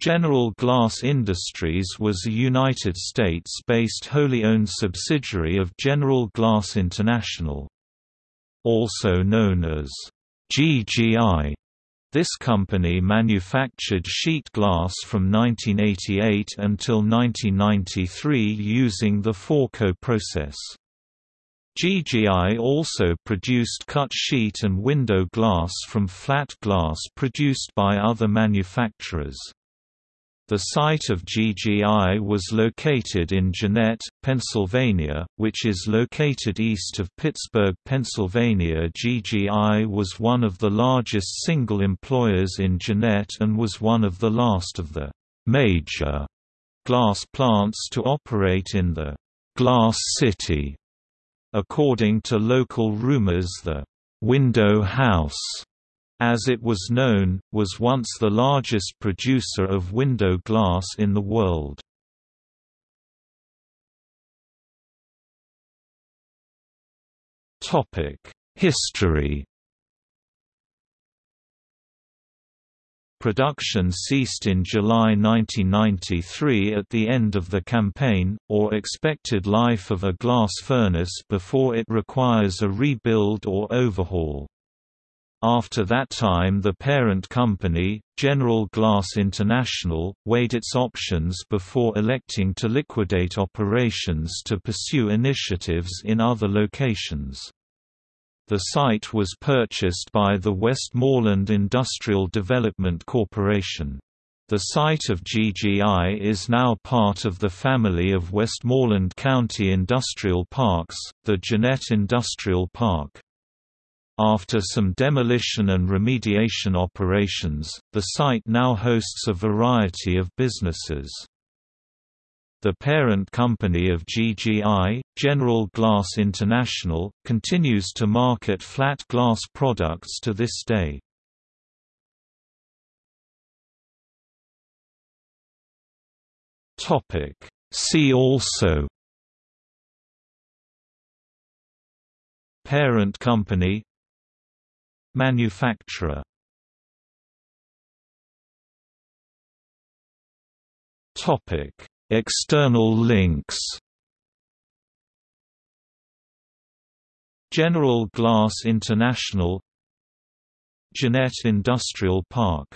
General Glass Industries was a United States-based wholly owned subsidiary of General Glass International. Also known as GGI, this company manufactured sheet glass from 1988 until 1993 using the Fourcault process. GGI also produced cut sheet and window glass from flat glass produced by other manufacturers. The site of GGI was located in Jeannette, Pennsylvania, which is located east of Pittsburgh, Pennsylvania. GGI was one of the largest single employers in Jeannette and was one of the last of the major glass plants to operate in the Glass City. According to local rumors the Window House as it was known, was once the largest producer of window glass in the world. History Production ceased in July 1993 at the end of the campaign, or expected life of a glass furnace before it requires a rebuild or overhaul. After that time the parent company, General Glass International, weighed its options before electing to liquidate operations to pursue initiatives in other locations. The site was purchased by the Westmoreland Industrial Development Corporation. The site of GGI is now part of the family of Westmoreland County Industrial Parks, the Jeannette Industrial Park. After some demolition and remediation operations, the site now hosts a variety of businesses. The parent company of GGI, General Glass International, continues to market flat glass products to this day. See also Parent company Manufacturer. Topic: External links. General Glass International. Jeannette Industrial Park